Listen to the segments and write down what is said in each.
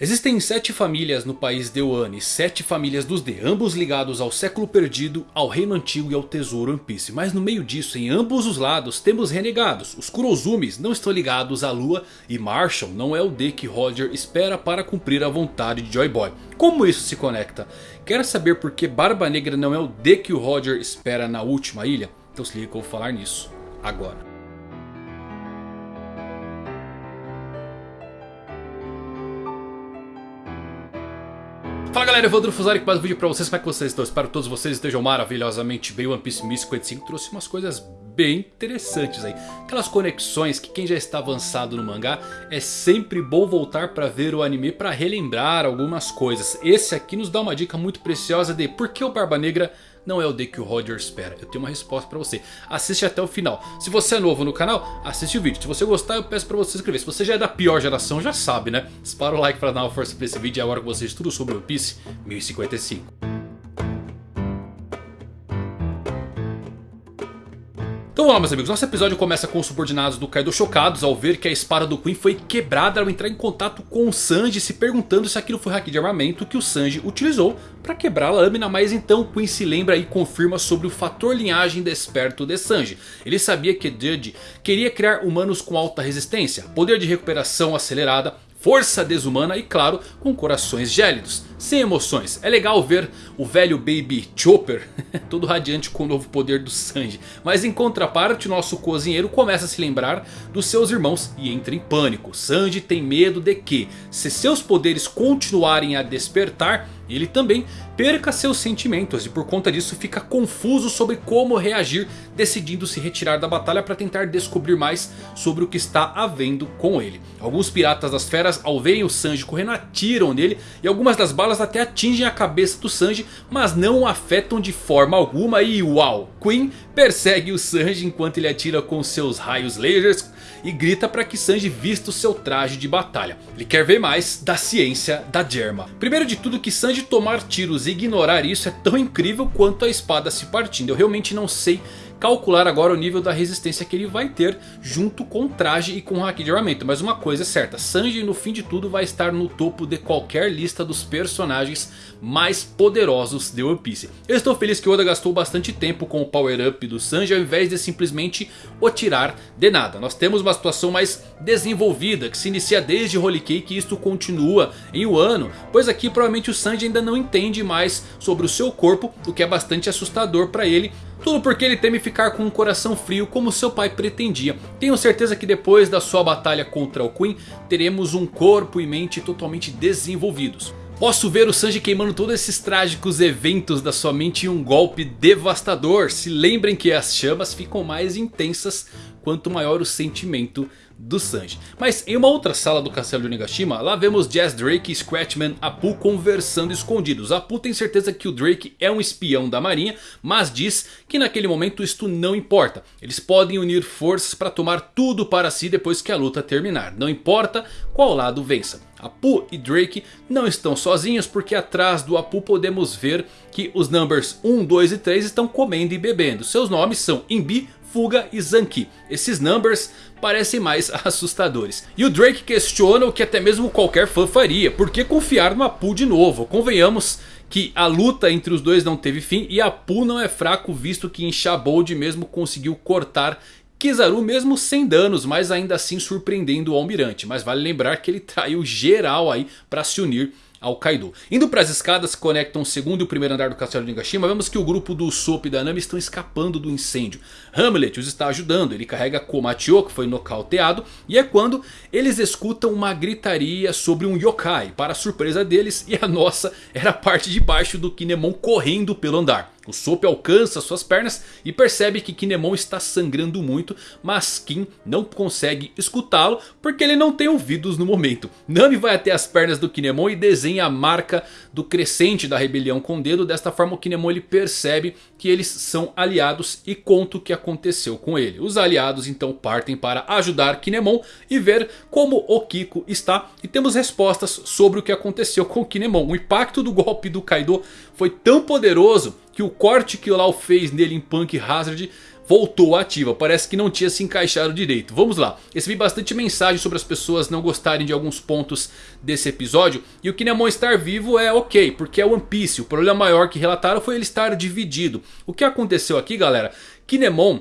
Existem sete famílias no país de Wano, sete famílias dos D, ambos ligados ao século perdido, ao reino antigo e ao tesouro One Piece. Mas no meio disso, em ambos os lados, temos renegados. Os Kurozumis não estão ligados à lua e Marshall não é o D que Roger espera para cumprir a vontade de Joy Boy. Como isso se conecta? Quer saber por que Barba Negra não é o D que o Roger espera na última ilha? Então se liga que eu vou falar nisso agora. Fala galera, Evandro Fusari com mais um vídeo pra vocês, como é que vocês estão? Espero que todos vocês estejam maravilhosamente bem, One Piece 1055 trouxe umas coisas bem interessantes aí Aquelas conexões que quem já está avançado no mangá é sempre bom voltar pra ver o anime pra relembrar algumas coisas Esse aqui nos dá uma dica muito preciosa de por que o Barba Negra não é o D que o Roger espera. Eu tenho uma resposta pra você. Assiste até o final. Se você é novo no canal, assiste o vídeo. Se você gostar, eu peço pra você se inscrever. Se você já é da pior geração, já sabe, né? Dispara o like pra dar uma força pra esse vídeo. E agora com vocês tudo sobre One Piece 1055. Então lá meus amigos, nosso episódio começa com os subordinados do Kaido chocados ao ver que a espada do Queen foi quebrada ao entrar em contato com o Sanji se perguntando se aquilo foi hack de armamento que o Sanji utilizou para quebrar a lâmina, mas então o Queen se lembra e confirma sobre o fator linhagem desperto de Sanji. Ele sabia que Judge queria criar humanos com alta resistência, poder de recuperação acelerada, força desumana e claro com corações gélidos, sem emoções. É legal ver o velho Baby Chopper todo radiante com o novo poder do Sanji. Mas em contraparte nosso cozinheiro começa a se lembrar dos seus irmãos e entra em pânico. Sanji tem medo de que se seus poderes continuarem a despertar ele também perca seus sentimentos e por conta disso fica confuso sobre como reagir, decidindo se retirar da batalha para tentar descobrir mais sobre o que está havendo com ele. Alguns piratas das feras ao verem o Sanji correndo atiram nele e algumas das balas até atingem a cabeça do Sanji, mas não o afetam de forma alguma e uau! Queen persegue o Sanji enquanto ele atira com seus raios lasers e grita para que Sanji vista o seu traje de batalha. Ele quer ver mais da ciência da Germa. Primeiro de tudo que Sanji tomar tiros e ignorar isso é tão incrível quanto a espada se partindo. Eu realmente não sei calcular agora o nível da resistência que ele vai ter junto com o traje e com o haki de armamento. Mas uma coisa é certa, Sanji no fim de tudo vai estar no topo de qualquer lista dos personagens mais poderosos de One Piece. Eu estou feliz que Oda gastou bastante tempo com o power up do Sanji ao invés de simplesmente o tirar de nada. Nós temos uma situação mais desenvolvida que se inicia desde Holy Cake e isto continua em Wano. Pois aqui provavelmente o Sanji ainda não entende mais sobre o seu corpo, o que é bastante assustador para ele. Tudo porque ele teme ficar com um coração frio como seu pai pretendia. Tenho certeza que depois da sua batalha contra o Queen teremos um corpo e mente totalmente desenvolvidos. Posso ver o Sanji queimando todos esses trágicos eventos da sua mente em um golpe devastador. Se lembrem que as chamas ficam mais intensas quanto maior o sentimento do Sanji. Mas em uma outra sala do castelo de Onigashima, lá vemos Jazz Drake e Scratchman Apu conversando escondidos. Apu tem certeza que o Drake é um espião da marinha, mas diz que naquele momento isto não importa. Eles podem unir forças para tomar tudo para si depois que a luta terminar. Não importa qual lado vença. Apu e Drake não estão sozinhos porque atrás do Apu podemos ver que os numbers 1, 2 e 3 estão comendo e bebendo. Seus nomes são Imbi, Fuga e Zanki. Esses numbers parecem mais assustadores. E o Drake questiona o que até mesmo qualquer fã faria. Por que confiar no Apu de novo? Convenhamos que a luta entre os dois não teve fim. E Apu não é fraco visto que em Shabold mesmo conseguiu cortar Kizaru mesmo sem danos, mas ainda assim surpreendendo o Almirante. Mas vale lembrar que ele traiu geral aí para se unir ao Kaido. Indo para as escadas que conectam o segundo e o primeiro andar do castelo de Nagashima, vemos que o grupo do Sop e da Nami estão escapando do incêndio. Hamlet os está ajudando, ele carrega Komatio que foi nocauteado e é quando eles escutam uma gritaria sobre um yokai. Para surpresa deles e a nossa era a parte de baixo do Kinemon correndo pelo andar. O Sop alcança suas pernas e percebe que Kinemon está sangrando muito, mas Kim não consegue escutá-lo porque ele não tem ouvidos no momento. Nami vai até as pernas do Kinemon e desenha a marca do crescente da rebelião com o dedo. Desta forma o Kinemon ele percebe que eles são aliados e conta o que aconteceu com ele. Os aliados então partem para ajudar Kinemon e ver como o Kiko está. E temos respostas sobre o que aconteceu com Kinemon. O impacto do golpe do Kaido foi tão poderoso que o corte que o Lau fez nele em Punk Hazard voltou ativa. Parece que não tinha se encaixado direito. Vamos lá. Recebi bastante mensagem sobre as pessoas não gostarem de alguns pontos desse episódio. E o Kinemon estar vivo é ok, porque é One Piece. O problema maior que relataram foi ele estar dividido. O que aconteceu aqui galera? Kinemon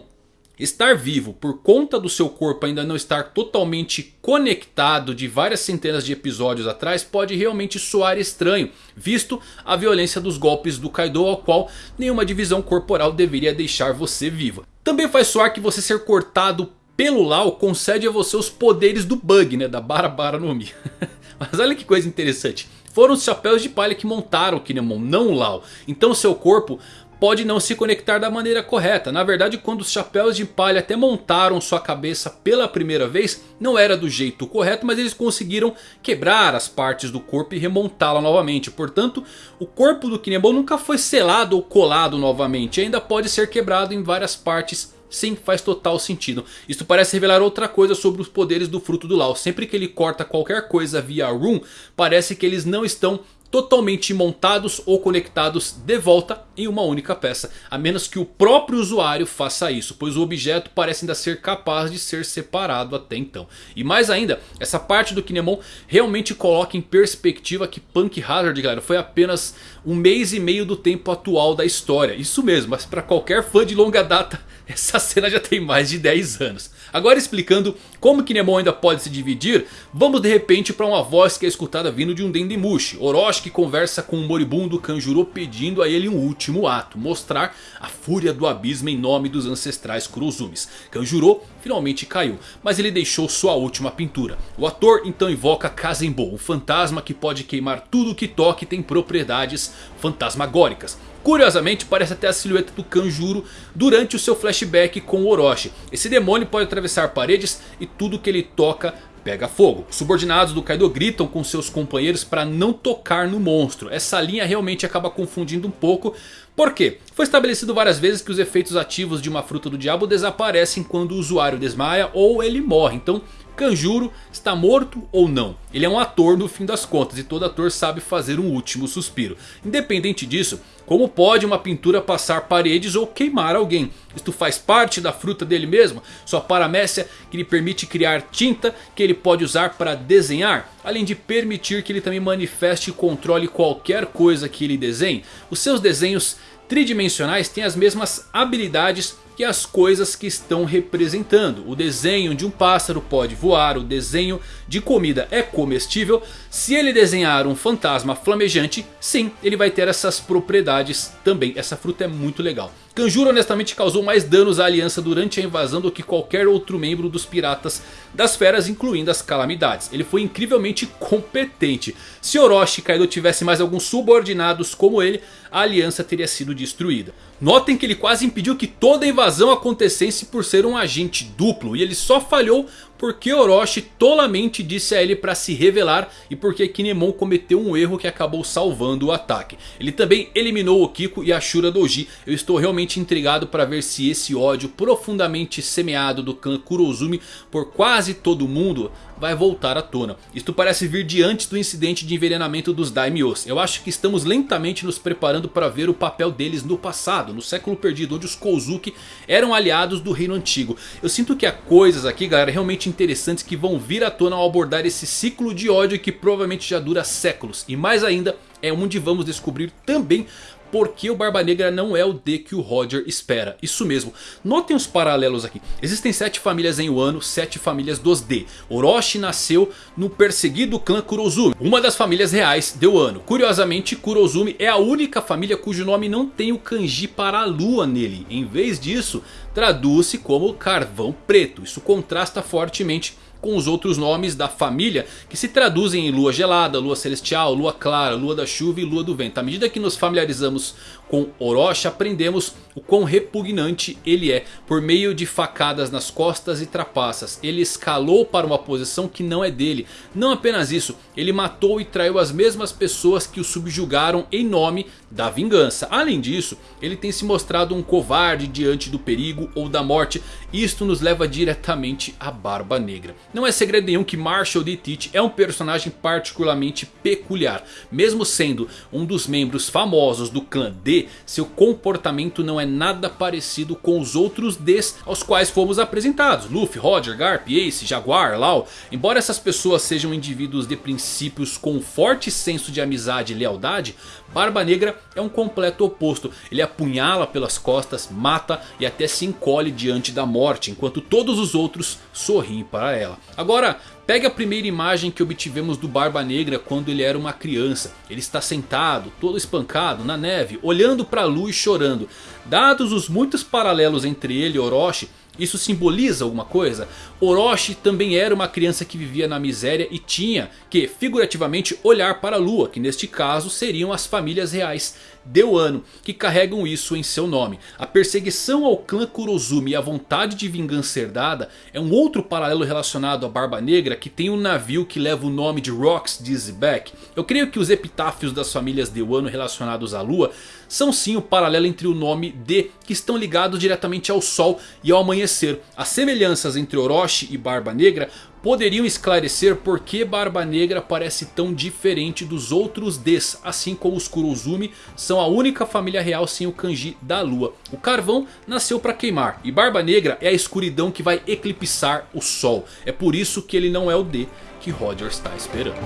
Estar vivo por conta do seu corpo ainda não estar totalmente conectado de várias centenas de episódios atrás pode realmente soar estranho, visto a violência dos golpes do Kaido ao qual nenhuma divisão corporal deveria deixar você vivo. Também faz soar que você ser cortado pelo Lau concede a você os poderes do Bug, né, da Barabara no Mi. Mas olha que coisa interessante. Foram os chapéus de palha que montaram o Kinemon, não o Lau. Então seu corpo pode não se conectar da maneira correta. Na verdade quando os chapéus de palha até montaram sua cabeça pela primeira vez. Não era do jeito correto mas eles conseguiram quebrar as partes do corpo e remontá-la novamente. Portanto o corpo do Kinemon nunca foi selado ou colado novamente. Ainda pode ser quebrado em várias partes Sim, faz total sentido. Isso parece revelar outra coisa sobre os poderes do fruto do Lao. Sempre que ele corta qualquer coisa via Rune, parece que eles não estão totalmente montados ou conectados de volta em uma única peça. A menos que o próprio usuário faça isso, pois o objeto parece ainda ser capaz de ser separado até então. E mais ainda, essa parte do Kinemon realmente coloca em perspectiva que Punk Hazard, galera, foi apenas um mês e meio do tempo atual da história. Isso mesmo, mas para qualquer fã de longa data, essa cena já tem mais de 10 anos. Agora explicando como Kinemon ainda pode se dividir, vamos de repente para uma voz que é escutada vindo de um Dendemushi. Orochi conversa com o moribundo Kanjuro pedindo a ele um último ato. Mostrar a fúria do abismo em nome dos ancestrais Kurozumis. Kanjuro finalmente caiu, mas ele deixou sua última pintura. O ator então invoca Kazembo, um fantasma que pode queimar tudo que toque e tem propriedades fantasmagóricas. Curiosamente parece até a silhueta do Kanjuro durante o seu flashback com Orochi. Esse demônio pode atravessar paredes e tudo que ele toca pega fogo. Os subordinados do Kaido gritam com seus companheiros para não tocar no monstro. Essa linha realmente acaba confundindo um pouco. Por quê? Foi estabelecido várias vezes que os efeitos ativos de uma fruta do diabo desaparecem quando o usuário desmaia ou ele morre. Então Kanjuro está morto ou não? Ele é um ator no fim das contas e todo ator sabe fazer um último suspiro. Independente disso, como pode uma pintura passar paredes ou queimar alguém? Isto faz parte da fruta dele mesmo? Sua paramécia que lhe permite criar tinta que ele pode usar para desenhar? Além de permitir que ele também manifeste e controle qualquer coisa que ele desenhe? Os seus desenhos tridimensionais têm as mesmas habilidades que as coisas que estão representando. O desenho de um pássaro pode voar, o desenho de comida é comestível. Se ele desenhar um fantasma flamejante, sim, ele vai ter essas propriedades também. Essa fruta é muito legal. Kanjuro honestamente causou mais danos à aliança durante a invasão do que qualquer outro membro dos piratas das feras, incluindo as calamidades. Ele foi incrivelmente competente. Se Orochi e Kaido tivessem mais alguns subordinados como ele, a aliança teria sido destruída. Notem que ele quase impediu que toda a invasão acontecesse por ser um agente duplo. E ele só falhou porque Orochi tolamente disse a ele para se revelar e porque Kinemon cometeu um erro que acabou salvando o ataque. Ele também eliminou o Kiko e a Shura Doji. Eu estou realmente intrigado para ver se esse ódio profundamente semeado do clã Kurozumi por quase todo mundo vai voltar à tona. Isto parece vir de antes do incidente de envenenamento dos Daimyos. Eu acho que estamos lentamente nos preparando para ver o papel deles no passado, no século perdido, onde os Kozuki eram aliados do reino antigo. Eu sinto que há coisas aqui, galera, realmente interessantes que vão vir à tona ao abordar esse ciclo de ódio que provavelmente já dura séculos. E mais ainda, é onde vamos descobrir também porque o Barba Negra não é o D que o Roger espera. Isso mesmo, notem os paralelos aqui. Existem sete famílias em Wano, sete famílias dos D. Orochi nasceu no perseguido clã Kurozumi, uma das famílias reais de Wano. Curiosamente, Kurozumi é a única família cujo nome não tem o kanji para a lua nele. Em vez disso, traduz-se como carvão preto. Isso contrasta fortemente com os outros nomes da família que se traduzem em lua gelada, lua celestial, lua clara, lua da chuva e lua do vento. À medida que nos familiarizamos com Orochi aprendemos o quão repugnante ele é por meio de facadas nas costas e trapaças. Ele escalou para uma posição que não é dele. Não apenas isso, ele matou e traiu as mesmas pessoas que o subjugaram em nome da vingança. Além disso, ele tem se mostrado um covarde diante do perigo ou da morte. Isto nos leva diretamente à Barba Negra. Não é segredo nenhum que Marshall D. Teach é um personagem particularmente peculiar. Mesmo sendo um dos membros famosos do clã D, seu comportamento não é nada parecido com os outros Ds aos quais fomos apresentados. Luffy, Roger, Garp, Ace, Jaguar, Lau. Embora essas pessoas sejam indivíduos de princípios com um forte senso de amizade e lealdade, Barba Negra é um completo oposto. Ele apunhala pelas costas, mata e até se encolhe diante da morte. Enquanto todos os outros sorriem para ela. Agora pegue a primeira imagem que obtivemos do Barba Negra quando ele era uma criança. Ele está sentado, todo espancado, na neve, olhando para a lua e chorando. Dados os muitos paralelos entre ele e Orochi... Isso simboliza alguma coisa? Orochi também era uma criança que vivia na miséria e tinha que figurativamente olhar para a lua, que neste caso seriam as famílias reais de Wano, que carregam isso em seu nome. A perseguição ao clã Kurozumi e a vontade de vingança herdada é um outro paralelo relacionado à Barba Negra que tem um navio que leva o nome de Rocks Dizzyback. Eu creio que os epitáfios das famílias de Wano relacionados à lua são sim o paralelo entre o nome de que estão ligados diretamente ao sol e ao amanhecer. As semelhanças entre Orochi e Barba Negra poderiam esclarecer por que Barba Negra parece tão diferente dos outros Ds, assim como os Kurozumi são a única família real sem o kanji da lua. O carvão nasceu para queimar e Barba Negra é a escuridão que vai eclipsar o sol. É por isso que ele não é o D que Roger está esperando.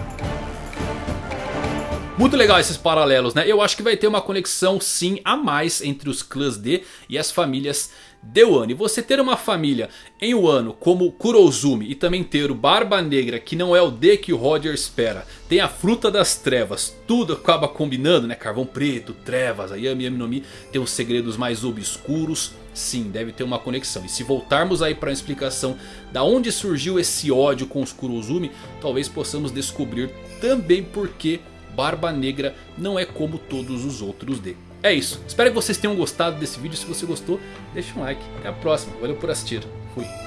Muito legal esses paralelos, né? Eu acho que vai ter uma conexão sim a mais entre os clãs D e as famílias de Wano. E você ter uma família em Wano como Kurozumi e também ter o Barba Negra que não é o D que o Roger espera. Tem a Fruta das Trevas, tudo acaba combinando, né? Carvão Preto, Trevas, a Yami Yami no Mi tem os segredos mais obscuros. Sim, deve ter uma conexão. E se voltarmos aí para a explicação da onde surgiu esse ódio com os Kurozumi, talvez possamos descobrir também porque Barba Negra não é como todos os outros dele. É isso, espero que vocês tenham gostado desse vídeo, se você gostou deixa um like, até a próxima, valeu por assistir, fui.